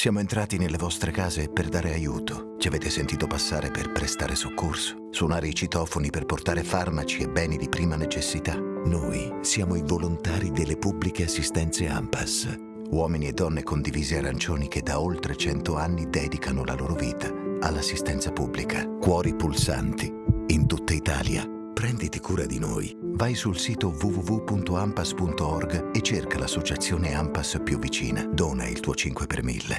Siamo entrati nelle vostre case per dare aiuto. Ci avete sentito passare per prestare soccorso, suonare i citofoni per portare farmaci e beni di prima necessità. Noi siamo i volontari delle pubbliche assistenze AMPAS, uomini e donne condivisi arancioni che da oltre 100 anni dedicano la loro vita all'assistenza pubblica. Cuori pulsanti in tutta Italia. Prenditi cura di noi. Vai sul sito www.ampas.org e cerca l'associazione AMPAS più vicina. Dona il tuo 5 per 1000.